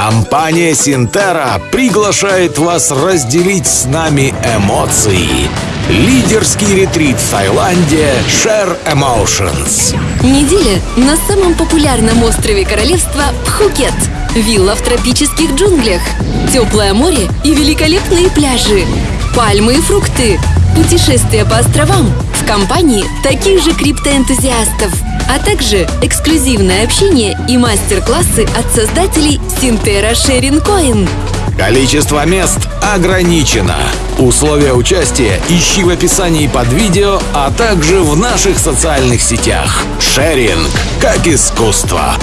Компания Синтера приглашает вас разделить с нами эмоции. Лидерский ретрит в Таиланде Share Emotions. Неделя на самом популярном острове королевства Пхукет. Вилла в тропических джунглях. Теплое море и великолепные пляжи. Пальмы и фрукты. Путешествия по островам в компании таких же криптоэнтузиастов. А также эксклюзивное общение и мастер-классы от создателей Синтера Шерин Коин. Количество мест ограничено. Условия участия ищи в описании под видео, а также в наших социальных сетях. Шеринг как искусство.